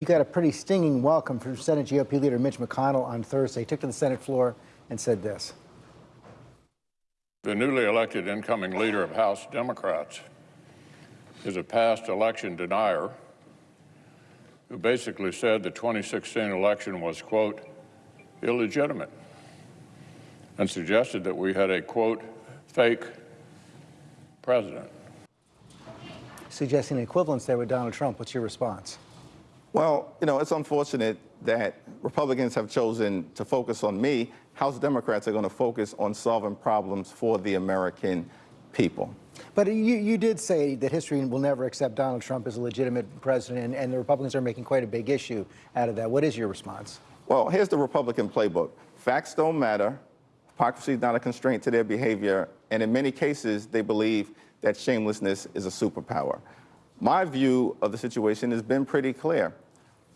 You got a pretty stinging welcome from Senate GOP leader Mitch McConnell on Thursday. He took to the Senate floor and said this. The newly elected incoming leader of House Democrats is a past election denier who basically said the 2016 election was, quote, illegitimate, and suggested that we had a, quote, fake president. Suggesting an equivalence there with Donald Trump. What's your response? Well, you know, it's unfortunate that Republicans have chosen to focus on me. House Democrats are going to focus on solving problems for the American people. But you, you did say that history will never accept Donald Trump as a legitimate president, and, and the Republicans are making quite a big issue out of that. What is your response? Well, here's the Republican playbook. Facts don't matter. Hypocrisy is not a constraint to their behavior. And in many cases, they believe that shamelessness is a superpower. My view of the situation has been pretty clear.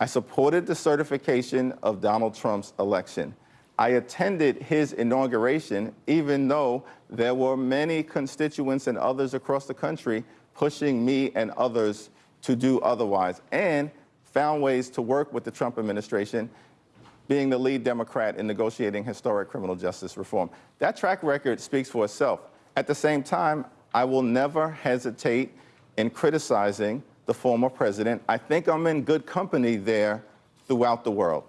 I supported the certification of Donald Trump's election. I attended his inauguration, even though there were many constituents and others across the country pushing me and others to do otherwise, and found ways to work with the Trump administration, being the lead Democrat in negotiating historic criminal justice reform. That track record speaks for itself. At the same time, I will never hesitate in criticizing the former president. I think I'm in good company there throughout the world.